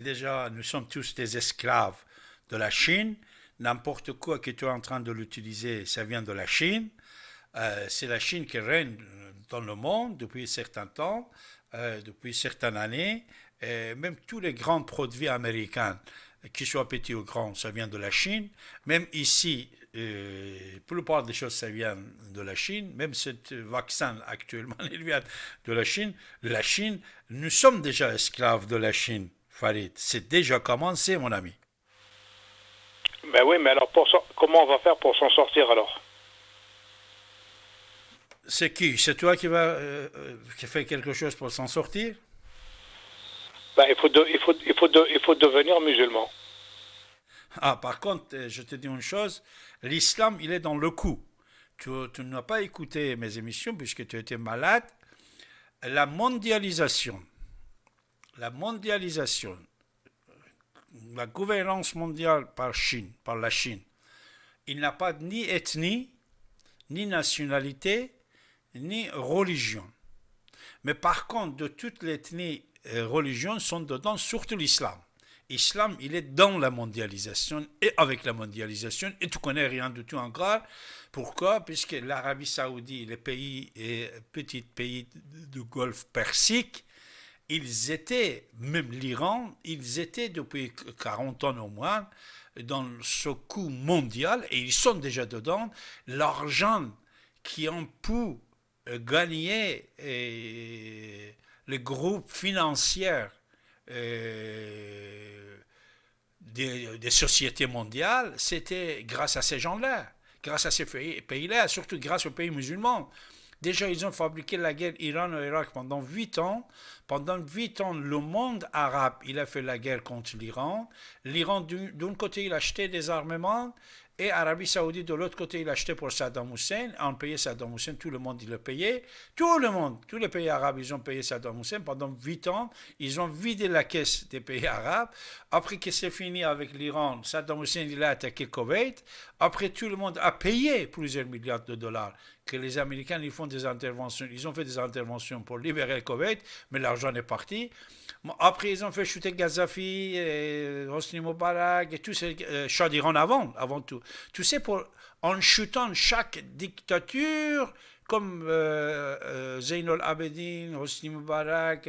Déjà, nous sommes tous des esclaves de la Chine. N'importe quoi que tu es en train de l'utiliser, ça vient de la Chine. Euh, c'est la Chine qui règne dans le monde depuis certain temps, euh, depuis certaines années. Et même tous les grands produits américains, qu'ils soient petits ou grands, ça vient de la Chine. Même ici, euh, la plupart des choses, ça vient de la Chine. Même ce vaccin actuellement, il vient de la Chine. La Chine, nous sommes déjà esclaves de la Chine. Farid. C'est déjà commencé, mon ami. Ben oui, mais alors pour, comment on va faire pour s'en sortir alors? C'est qui? C'est toi qui va euh, euh, qui fait quelque chose pour s'en sortir? Ben, il, faut il, faut, il, faut il faut devenir musulman. Ah, par contre, euh, je te dis une chose, l'islam, il est dans le coup. Tu, tu n'as pas écouté mes émissions puisque tu étais malade. La mondialisation, la mondialisation, la gouvernance mondiale par la Chine, il n'a pas ni ethnie, ni nationalité, ni religion. Mais par contre, de toutes les ethnies et religions sont dedans, surtout l'islam. L'islam, il est dans la mondialisation et avec la mondialisation, et tu connais rien du tout encore. Pourquoi? Puisque l'Arabie saoudite, les pays, et petits pays du Golfe Persique, ils étaient, même l'Iran, ils étaient depuis 40 ans au moins dans ce coup mondial, et ils sont déjà dedans, l'argent qui ont pu gagner les groupes financiers euh, des, sociétés mondiales, c'était grâce à ces gens-là, grâce à ces pays-là, surtout grâce aux pays musulmans. Déjà, ils ont fabriqué la guerre Iran-Irak pendant huit ans. Pendant huit ans, le monde arabe, il a fait la guerre contre l'Iran. L'Iran, d'un côté, il achetait des armements et Arabie Saoudite, de l'autre côté, il achetait pour Saddam Hussein. On payait Saddam Hussein, tout le monde, il le payait. Tout le monde, tous les pays arabes, ils ont payé Saddam Hussein pendant huit ans. Ils ont vidé la caisse des pays arabes. Après que c'est fini avec l'Iran, Saddam Hussein, il a attaqué Koweït. Après, tout le monde a payé plusieurs milliards de dollars que les Américains ils font des interventions. Ils ont fait des interventions pour libérer le Koweït, mais l'argent est parti. Après, ils ont fait chuter Gaddafi, et Hosni Mubarak, et tout ce euh, avant, avant tout. Tu sais, pour, en chutant chaque dictature, comme euh, euh Zainul Abedin, Hosni Mubarak,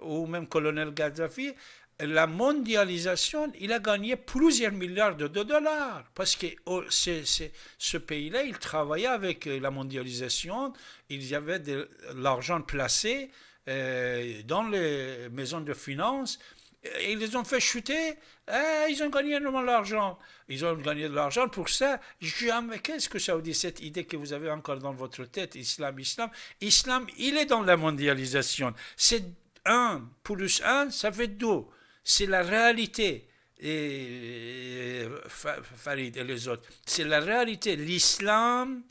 ou même colonel Gaddafi, la mondialisation, il a gagné plusieurs milliards de dollars parce que oh, ce pays-là, il travaillait avec la mondialisation, il y avait de l'argent placé euh, dans les maisons de finances, et ils les ont fait chuter, eh, ils ont gagné énormément d'argent. Ils ont gagné de l'argent pour ça. Jamais, qu'est-ce que ça veut dire, cette idée que vous avez encore dans votre tête, islam, islam? Islam, il est dans la mondialisation. C'est un plus un, ça fait deux c'est la réalité. Et, Farid et les autres, c'est la réalité. L'islam,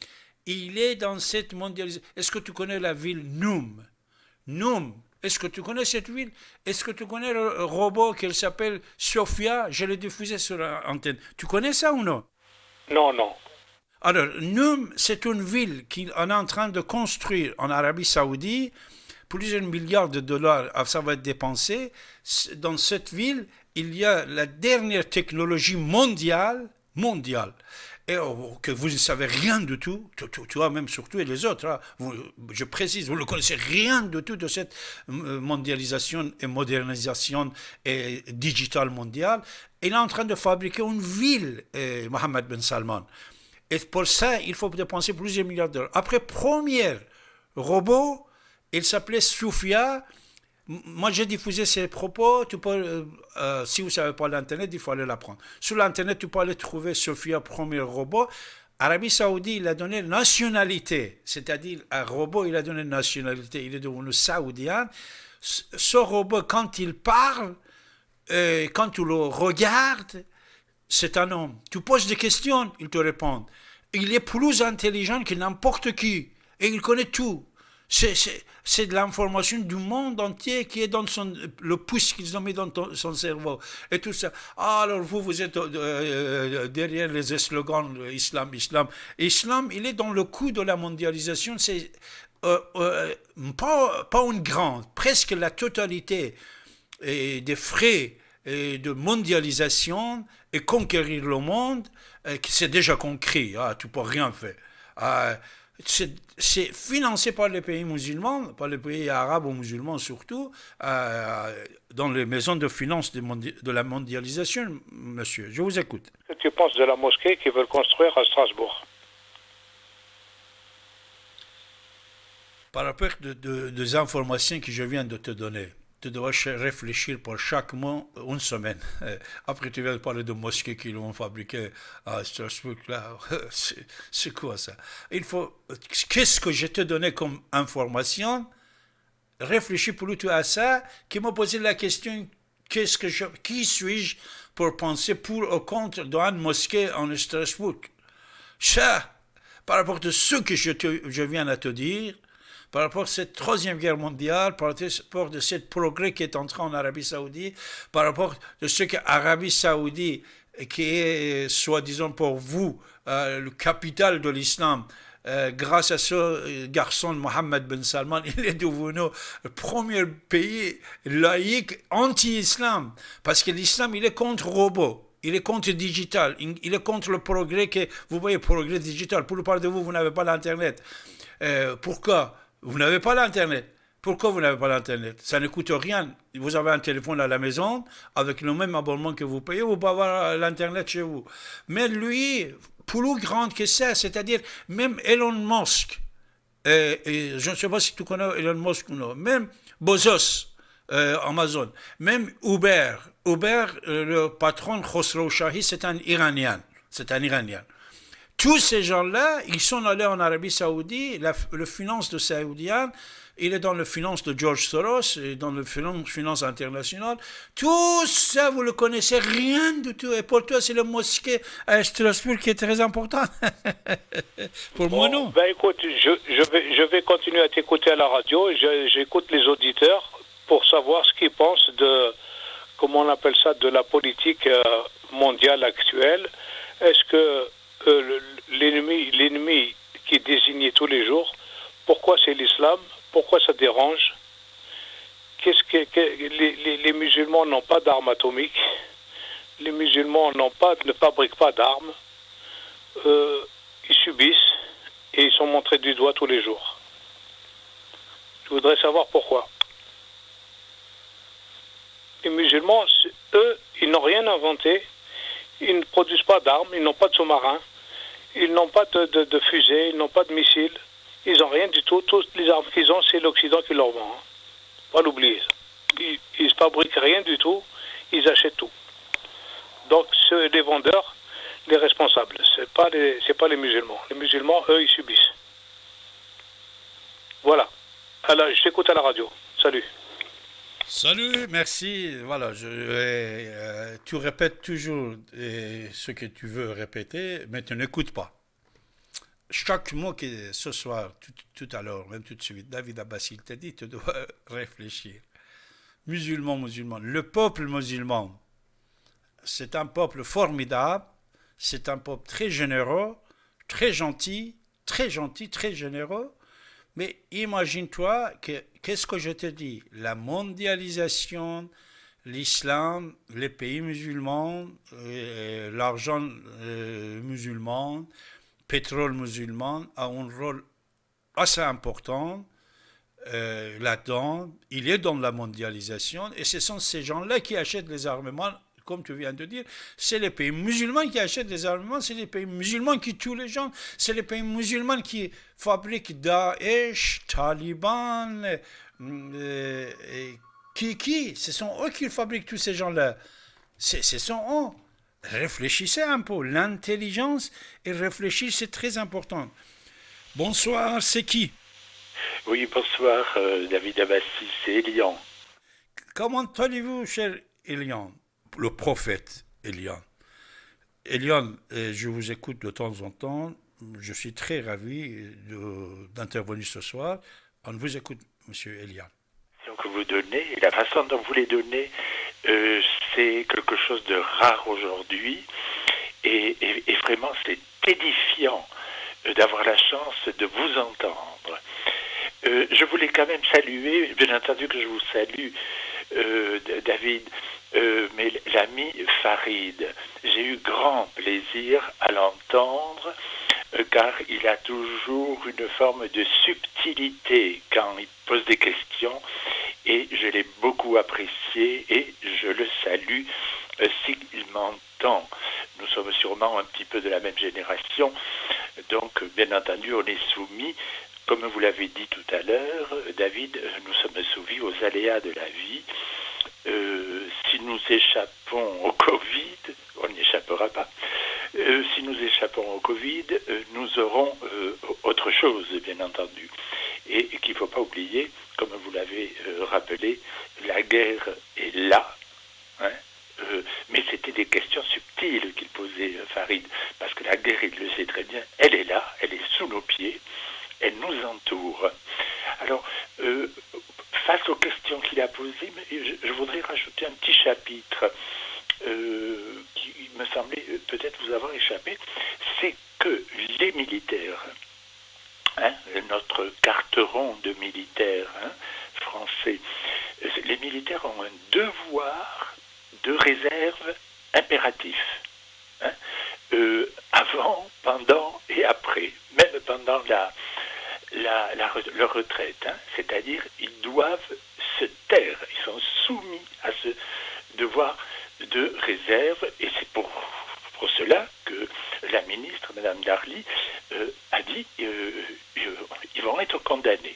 il est dans cette mondialisation. Est-ce que tu connais la ville Noum? Noum, est-ce que tu connais cette ville? Est-ce que tu connais le robot qui s'appelle Sophia? Je l'ai diffusé sur l'antenne. Tu connais ça ou non? Non, non. Alors, Noum, c'est une ville qu'on est en train de construire en Arabie Saoudite plusieurs milliards de dollars, ah, ça va être dépensé. Dans cette ville, il y a la dernière technologie mondiale, mondiale, et oh, que vous ne savez rien du tout, toi même surtout et les autres, hein. je précise, vous ne connaissez rien du tout de cette euh, mondialisation et modernisation et digital mondiale. Il est en train de fabriquer une ville, euh, Mohamed Ben Salman. Et pour ça, il faut dépenser plusieurs milliards de dollars. Après, premier robot, il s'appelait Soufia. Moi, j'ai diffusé ses propos. Euh, euh, si vous ne savez pas l'Internet, il faut aller l'apprendre. Sur l'Internet, tu peux aller trouver Sophia, premier robot. Arabie Saoudite, il a donné nationalité, c'est-à-dire un robot, il a donné nationalité, il est devenu saoudien. Ce robot, quand il parle, euh, quand tu le regardes, c'est un homme. Tu poses des questions, il te répond. Il est plus intelligent que n'importe qui et il connaît tout. C'est de l'information du monde entier qui est dans son, le pouce qu'ils ont mis dans son cerveau. Et tout ça. Ah, alors vous, vous êtes euh, euh, derrière les slogans islam, islam. Islam, il est dans le coup de la mondialisation. C'est euh, pas, pas une grande, presque la totalité des frais de mondialisation et conquérir le monde, c'est déjà conquis, ah, tu peux rien faire. Ah, c'est financé par les pays musulmans, par les pays arabes ou musulmans surtout, euh, dans les maisons de finances de, la mondialisation, monsieur. Je vous écoute. Que tu penses de la mosquée qu'ils veulent construire à Strasbourg? Par rapport de, des informations que je viens de te donner, tu dois réfléchir pour chaque mot une semaine. Euh, après, tu viens de parler de mosquées qui l'ont fabriqué à Strasbourg. C'est quoi ça? Il faut. Qu'est-ce que je te donné comme information? Réfléchis plutôt à ça, qui m'a posé la question qu'est-ce que je, qui suis-je pour penser pour ou contre d'une mosquée en Strasbourg? Ça, par rapport à ce que je, te, je viens de te dire, par rapport à cette troisième guerre mondiale, par rapport à ce progrès qui est entré en Arabie Saoudite, par rapport à ce que l'Arabie Saoudite, qui est, soi-disant pour vous, euh, le capital de l'islam, euh, grâce à ce euh, garçon, Mohammed Ben Salman, il est devenu le premier pays laïque anti-islam. Parce que l'islam, il est contre robot. Il est contre digital. Il est contre le progrès que, vous voyez, progrès digital. Pour le part de vous, vous n'avez pas l'Internet. pourquoi? Vous n'avez pas l'Internet. Pourquoi vous n'avez pas l'Internet? Ça ne coûte rien. Vous avez un téléphone à la maison, avec le même abonnement que vous payez, vous pouvez avoir l'Internet chez vous. Mais lui, plus grand que ça, c'est-à-dire même Elon Musk, je ne sais pas si tu connais Elon Musk ou non, même Bezos, euh, Amazon, même Uber, Uber, euh, le patron Khosrow Shahi, c'est un Iranien. C'est un Iranien. Tous ces gens-là, ils sont allés en Arabie Saoudite, la, le finance de Saoudienne, il est dans le finance de George Soros, et dans le finance, finance internationale. Tout ça, vous le connaissez rien du tout. Et pour toi, c'est le mosquée à Strasbourg qui est très important. pour moi, non. Ben écoute, je, je, vais, je vais continuer à t'écouter à la radio. J'écoute les auditeurs pour savoir ce qu'ils pensent de, comment on appelle ça, de la politique euh, mondiale actuelle. Est-ce que l'ennemi, l'ennemi qui est désigné tous les jours, pourquoi c'est l'islam? Pourquoi ça dérange? Qu'est-ce que, les, musulmans n'ont pas d'armes atomiques Les musulmans n'ont pas, ne fabriquent pas d'armes. Euh, ils subissent et ils sont montrés du doigt tous les jours. Je voudrais savoir pourquoi. Les musulmans, eux, ils n'ont rien inventé. Ils ne produisent pas d'armes, ils n'ont pas de sous-marins. Ils n'ont pas de, de, fusées, ils n'ont pas de missiles. Ils n'ont rien du tout. Toutes les armes qu'ils ont, c'est l'Occident qui leur vend. Hein. Pas l'oublier. Ils ne fabriquent rien du tout. Ils achètent tout. Donc, ceux, les vendeurs, les responsables, ce n'est pas, pas les musulmans. Les musulmans, eux, ils subissent. Voilà. Alors, je t'écoute à la radio. Salut. Salut, merci. Voilà, je, euh, tu répètes toujours euh, ce que tu veux répéter, mais tu n'écoutes pas. Chaque mot que ce soir, tout, à l'heure, même tout de suite, David Abbas, il t'a dit, tu dois réfléchir. Musulman, musulman, le peuple musulman, c'est un peuple formidable, c'est un peuple très généreux, très gentil, très gentil, très généreux, mais imagine-toi que, qu'est-ce que je te dis? La mondialisation, l'islam, les pays musulmans, euh, l'argent euh, musulman, pétrole musulman a un rôle assez important euh, là-dedans. Il est dans la mondialisation et ce sont ces gens-là qui achètent les armements comme tu viens de dire, c'est les pays musulmans qui achètent des armements, c'est les pays musulmans qui tuent les gens, c'est les pays musulmans qui fabriquent Daesh, Taliban, euh, qui, qui Ce sont eux qui fabriquent tous ces gens-là. Ce sont eux. Réfléchissez un peu. L'intelligence et réfléchir, c'est très important. Bonsoir, c'est qui? Oui, bonsoir, euh, David Abbassi, c'est Elian. Comment allez-vous, cher Elian? Le prophète Elian. Elian, euh, je vous écoute de temps en temps. Je suis très ravi d'intervenir ce soir. On vous écoute, Monsieur Elian. Que vous donnez, la façon dont vous les donnez, euh, c'est quelque chose de rare aujourd'hui. Et, vraiment, c'est édifiant euh, d'avoir la chance de vous entendre. je voulais quand même saluer, bien entendu que je vous salue, David, mais l'ami Farid, j'ai eu grand plaisir à l'entendre car il a toujours une forme de subtilité quand il pose des questions et je l'ai beaucoup apprécié et je le salue s'il m'entend. Nous sommes sûrement un petit peu de la même génération, donc bien entendu on est soumis, comme vous l'avez dit tout à l'heure, David, nous sommes soumis aux aléas de la vie. Euh, nous échappons au Covid, on n'y échappera pas, euh, si nous échappons au Covid, euh, nous aurons autre chose, bien entendu. Et, qu'il ne faut pas oublier, comme vous l'avez rappelé, la guerre est là. Hein, mais c'était des questions subtiles qu'il posait, Farid, parce que la guerre, il le sait très bien, elle est là, elle est sous nos pieds, elle nous entoure. Alors, face aux questions qu'il a posées, je, voudrais rajouter un petit chapitre euh, qui me semblait peut-être vous avoir échappé, c'est que les militaires, hein, notre carteron de militaires hein, français, les militaires ont un devoir de réserve impératif. Hein, euh, avant, pendant et après, même pendant la, la, leur retraite. Hein. C'est-à-dire, ils doivent se taire. Ils sont soumis à ce devoir de réserve. Et c'est pour, pour cela que la ministre, Mme Darly, euh, a dit euh, euh, ils vont être condamnés.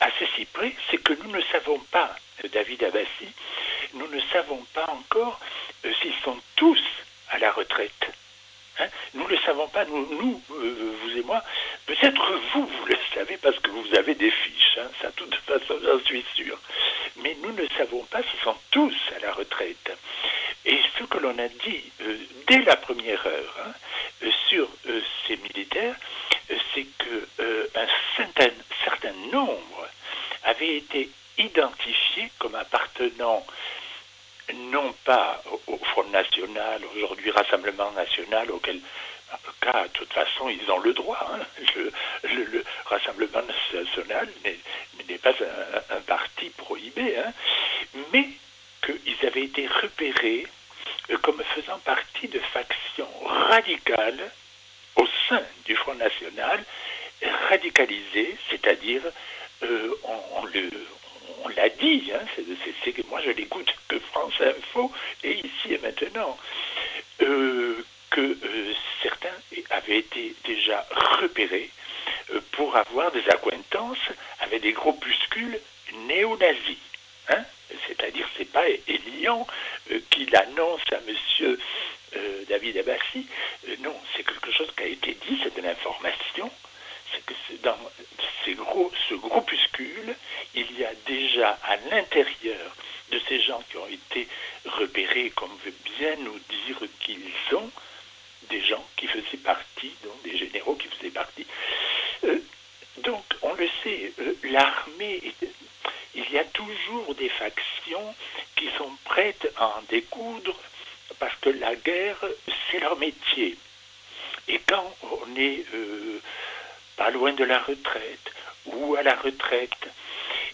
à ceci près, c'est que nous ne savons pas, David Abbassi, nous ne savons pas encore s'ils sont tous à la retraite. Hein. nous ne le savons pas, nous, nous vous et moi, Peut-être vous, vous le savez parce que vous avez des fiches, hein, ça de toute façon j'en suis sûr. Mais nous ne savons pas s'ils sont tous à la retraite. Et ce que l'on a dit euh, dès la première heure hein, euh, sur euh, ces militaires, c'est qu'un certain, certain nombre avaient été identifiés comme appartenant non pas au Front National, aujourd'hui Rassemblement National, auquel cas, de toute façon, ils ont le droit. Hein. Le, Rassemblement national n'est pas un, parti prohibé, hein. mais qu'ils avaient été repérés euh, comme faisant partie de factions radicales au sein du Front National, radicalisées, c'est-à-dire, euh, on, l'a dit, hein, c'est que moi je l'écoute que France Info et ici et maintenant. Euh, que euh, certains avaient été déjà repérés euh, pour avoir des accointances avec des groupuscules néo-nazis. Hein. C'est-à-dire, c'est pas Elian qui l'annonce à M. David Abbassi. non, c'est quelque chose qui a été dit, c'est de l'information. Dans ces gros, ce groupuscule, il y a déjà à l'intérieur de ces gens qui ont été repérés, comme veut bien nous dire qu'ils sont, des gens qui faisaient partie, donc des généraux qui faisaient partie. Euh, donc, on le sait, euh, l'armée, il y a toujours des factions qui sont prêtes à en découdre parce que la guerre, c'est leur métier. Et quand on est euh, pas loin de la retraite ou à la retraite,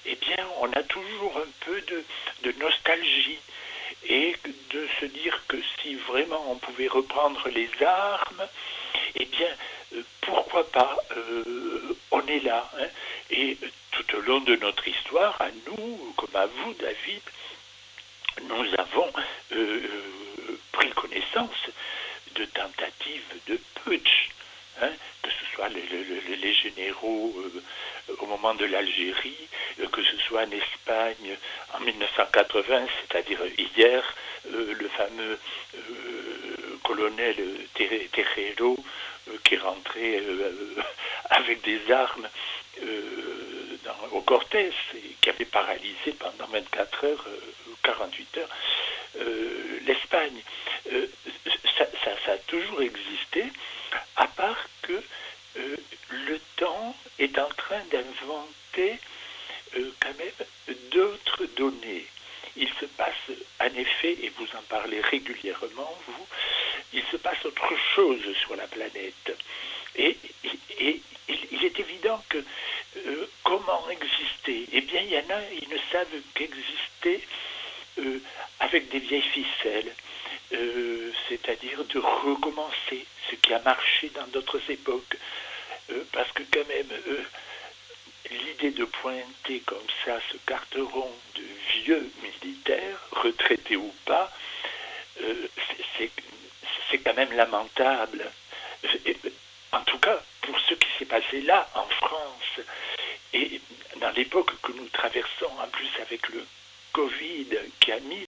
eh bien, on a toujours un peu de nostalgie et de se dire que si vraiment on pouvait reprendre les armes, eh bien, euh, pourquoi pas euh, On est là. Hein. et tout au long de notre histoire, à nous, comme à vous, David, nous avons euh, pris connaissance de tentatives de putsch. Hein, les, généraux au moment de l'Algérie, que ce soit en Espagne en 1980, c'est-à-dire hier, euh, le fameux euh, colonel Terrero euh, qui rentré avec des armes au Cortés et qui avait paralysé pendant 24 heures, 48 heures, l'Espagne. Ça, a toujours existé, à part que le temps est en train d'inventer quand même d'autres données il se passe en effet, et vous en parlez régulièrement, vous, il se passe autre chose sur la planète. Et, il est évident que euh, comment exister? Eh bien, il y en a, ils ne savent qu'exister avec des vieilles ficelles, c'est-à-dire de recommencer ce qui a marché dans d'autres époques. parce que quand même, l'idée de pointer comme ça ce carteron de vieux militaires, retraités ou pas, c'est quand même lamentable. En tout cas, pour ce qui s'est passé là, en France, et dans l'époque que nous traversons, en plus avec le Covid qui a mis